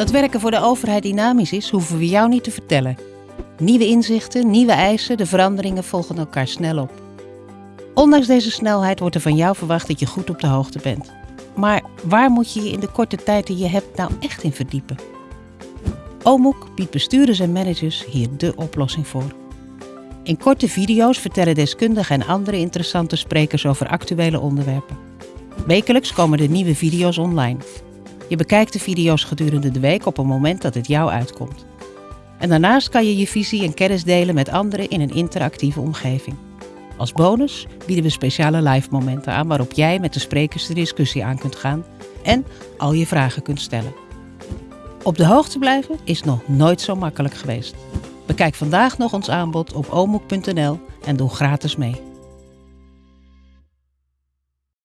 Dat werken voor de overheid dynamisch is, hoeven we jou niet te vertellen. Nieuwe inzichten, nieuwe eisen, de veranderingen volgen elkaar snel op. Ondanks deze snelheid wordt er van jou verwacht dat je goed op de hoogte bent. Maar waar moet je je in de korte tijd die je hebt nou echt in verdiepen? OMOEK biedt bestuurders en managers hier de oplossing voor. In korte video's vertellen deskundigen en andere interessante sprekers over actuele onderwerpen. Wekelijks komen de nieuwe video's online. Je bekijkt de video's gedurende de week op een moment dat het jou uitkomt. En daarnaast kan je je visie en kennis delen met anderen in een interactieve omgeving. Als bonus bieden we speciale live momenten aan waarop jij met de sprekers de discussie aan kunt gaan en al je vragen kunt stellen. Op de hoogte blijven is nog nooit zo makkelijk geweest. Bekijk vandaag nog ons aanbod op omoek.nl en doe gratis mee.